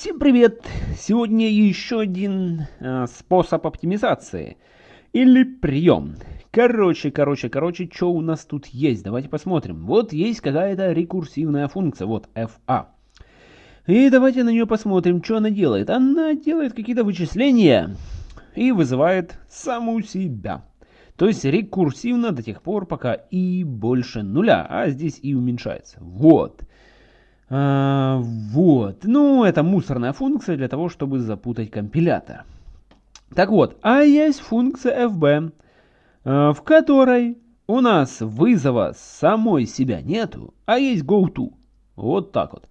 Всем привет! Сегодня еще один э, способ оптимизации или прием. Короче, короче, короче, что у нас тут есть? Давайте посмотрим. Вот есть какая-то рекурсивная функция, вот FA. И давайте на нее посмотрим, что она делает. Она делает какие-то вычисления и вызывает саму себя. То есть рекурсивно до тех пор, пока и больше нуля, а здесь и уменьшается. Вот. А, вот. Ну, это мусорная функция для того, чтобы запутать компилятор. Так вот, а есть функция fb, а, в которой у нас вызова самой себя нету, а есть goTo. Вот так вот.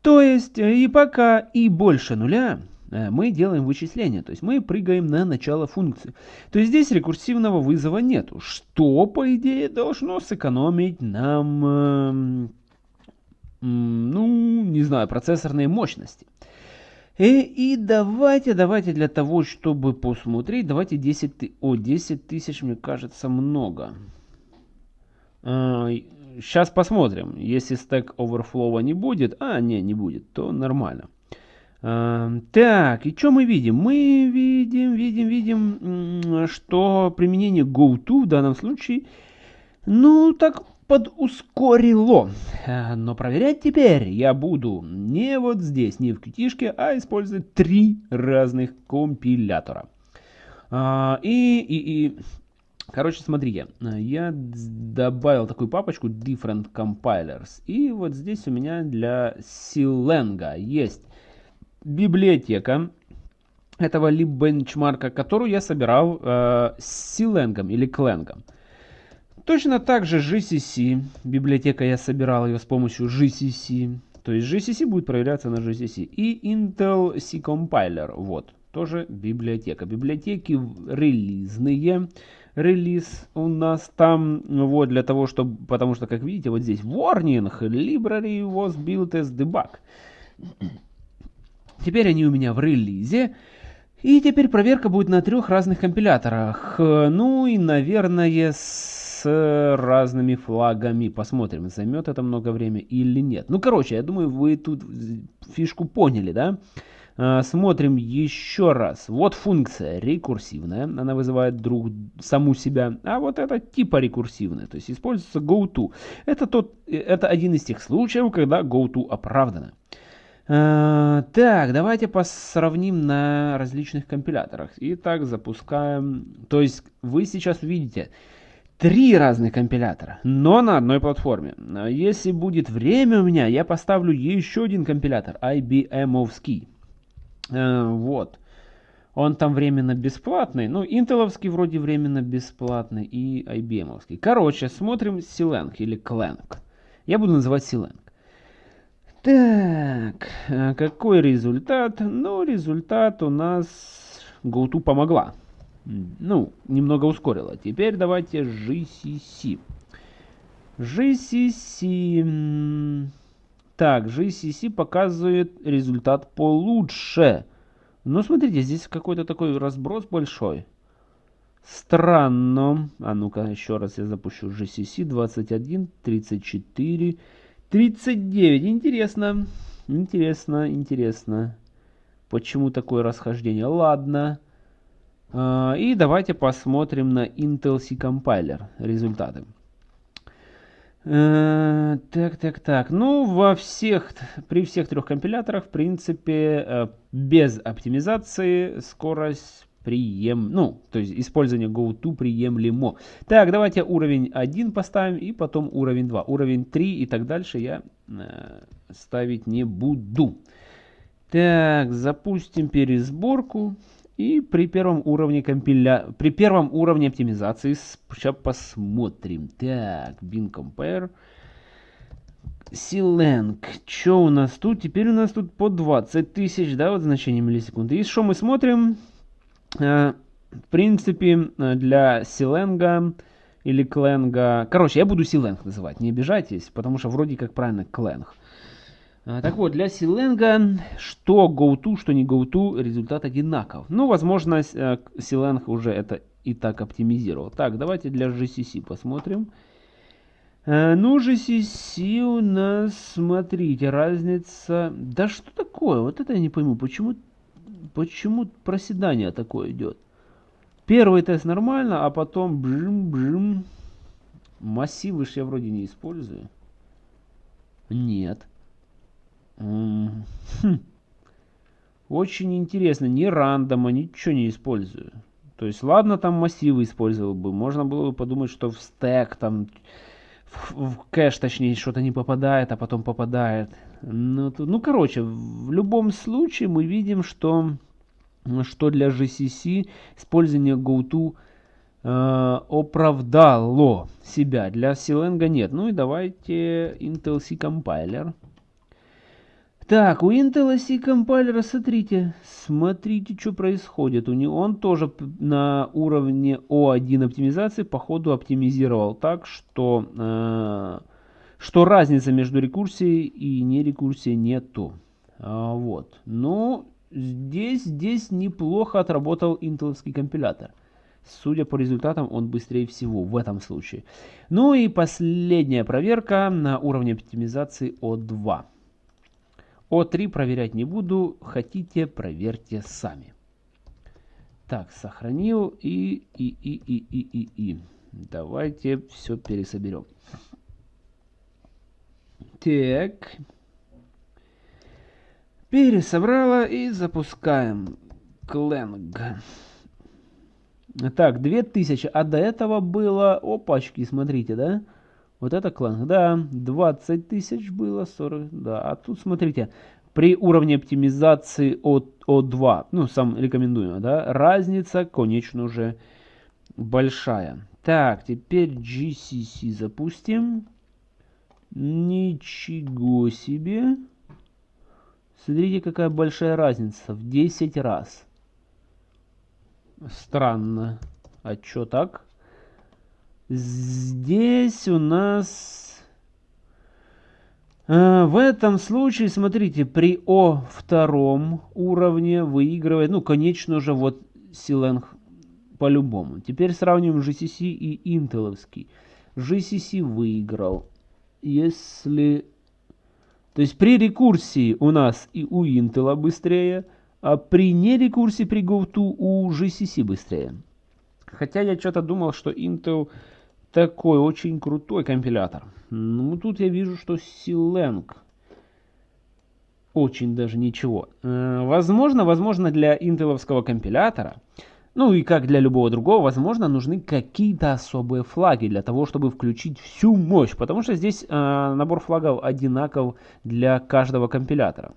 То есть, и пока и больше нуля, э, мы делаем вычисление, то есть мы прыгаем на начало функции. То есть здесь рекурсивного вызова нету, что, по идее, должно сэкономить нам эм, ну, не знаю, процессорные мощности. И, э, и давайте, давайте для того, чтобы посмотреть, давайте 10 тысяч, о, 10 тысяч, мне кажется, много. А, сейчас посмотрим, если стек оверфлова не будет, а, не, не будет, то нормально. А, так, и что мы видим? Мы видим, видим, видим, что применение GoTo в данном случае, ну, так подускорило. Э, но проверять теперь я буду не вот здесь, не в qt а использовать три разных компилятора. А, и, и, и, короче, смотрите, я добавил такую папочку Different Compilers. И вот здесь у меня для Silenga есть библиотека этого либенчмарка, которую я собирал э, с Silenga или Clang. Точно так же GCC, библиотека я собирал ее с помощью GCC, то есть GCC будет проверяться на GCC. И Intel C Compiler, вот, тоже библиотека. Библиотеки релизные, релиз у нас там, вот, для того, чтобы, потому что, как видите, вот здесь warning, library was built as debug. Теперь они у меня в релизе. И теперь проверка будет на трех разных компиляторах. Ну и, наверное, с разными флагами. Посмотрим, займет это много времени или нет. Ну, короче, я думаю, вы тут фишку поняли, да? А, смотрим еще раз. Вот функция рекурсивная, она вызывает друг саму себя, а вот это типа рекурсивная, то есть используется goTo. Это, тот, это один из тех случаев, когда goTo оправдано. Uh, так, давайте посравним на различных компиляторах. Итак, запускаем. То есть вы сейчас увидите, три разных компилятора, но на одной платформе. Если будет время у меня, я поставлю еще один компилятор, IBM-овский. Э, вот. Он там временно бесплатный. Ну, интеловский вроде временно бесплатный и IBM-овский. Короче, смотрим Silang или Clang. Я буду называть Silang. Так, э, какой результат? Ну, результат у нас GoTo помогла ну, немного ускорила. Теперь давайте GCC. GCC. Так, GCC показывает результат получше. Но смотрите, здесь какой-то такой разброс большой. Странно. А ну-ка, еще раз я запущу GCC. 21, 34, 39. Интересно. Интересно, интересно. Почему такое расхождение? Ладно. А, и давайте посмотрим на Intel C Compiler результаты. Э, так, так, так. Ну, во всех, при всех трех компиляторах, в принципе, э, без оптимизации скорость прием, ну, то есть использование GoTo приемлемо. Так, давайте уровень 1 поставим и потом уровень 2. Уровень 3 и так дальше я э, ставить не буду. Так, запустим пересборку. И при первом уровне компиля... при первом уровне оптимизации сейчас посмотрим. Так, bin compare. Silang. Что у нас тут? Теперь у нас тут по 20 тысяч, да, вот значение миллисекунды. И что мы смотрим? Э, в принципе, для Силенга или Кленга... Короче, я буду Силенг называть, не обижайтесь, потому что вроде как правильно Кленг. А, так вот, для Силенга, что GoTo, что не GoTo, результат одинаков. Ну, возможно, Силенг уже это и так оптимизировал. Так, давайте для GCC посмотрим. Э, ну, GCC у нас, смотрите, разница... Да что такое? Вот это я не пойму. Почему, почему проседание такое идет? Первый тест нормально, а потом бжим-бжим. Массивы ж я вроде не использую. Нет. Хм. Очень интересно. Ни рандома, ничего не использую. То есть, ладно, там массивы использовал бы. Можно было бы подумать, что в стек там в кэш, точнее, что-то не попадает, а потом попадает. Ну, тут, ну, короче, в любом случае мы видим, что, что для GCC использование GoTo э, оправдало себя. Для Silenga нет. Ну и давайте Intel C Compiler. Так, у Intel C компайлера, смотрите, смотрите, что происходит. У него он тоже на уровне O1 оптимизации, походу, оптимизировал так, что, э, что разница между рекурсией и нерекурсией нету. А, вот. Но здесь, здесь неплохо отработал интеловский компилятор. Судя по результатам, он быстрее всего в этом случае. Ну и последняя проверка на уровне оптимизации O2. О3 проверять не буду, хотите, проверьте сами. Так, сохранил и, и, и, и, и, и, и. Давайте все пересоберем. Так. Пересобрала и запускаем. Кленг. Так, 2000. А до этого было... Опачки, смотрите, да? Вот это клан, да, 20 тысяч было, 40, да. А тут, смотрите, при уровне оптимизации от O2, ну, сам рекомендую, да, разница, конечно же, большая. Так, теперь GCC запустим. Ничего себе. Смотрите, какая большая разница. В 10 раз. Странно. А что так? Здесь у нас... Э, в этом случае, смотрите, при О втором уровне выигрывает, ну, конечно же, вот Силенг по-любому. Теперь сравним GCC и интеловский. GCC выиграл. Если... То есть при рекурсии у нас и у Intel быстрее, а при нерекурсии при GoTo у GCC быстрее. Хотя я что-то думал, что Intel такой очень крутой компилятор. Ну, тут я вижу, что Silang очень даже ничего. Э, возможно, возможно для интеловского компилятора, ну и как для любого другого, возможно, нужны какие-то особые флаги для того, чтобы включить всю мощь. Потому что здесь э, набор флагов одинаков для каждого компилятора.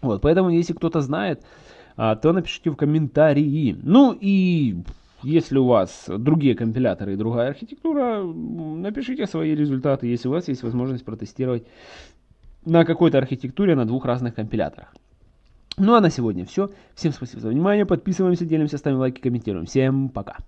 Вот, поэтому, если кто-то знает, э, то напишите в комментарии. Ну и если у вас другие компиляторы и другая архитектура, напишите свои результаты, если у вас есть возможность протестировать на какой-то архитектуре на двух разных компиляторах. Ну а на сегодня все. Всем спасибо за внимание. Подписываемся, делимся, ставим лайки, комментируем. Всем пока.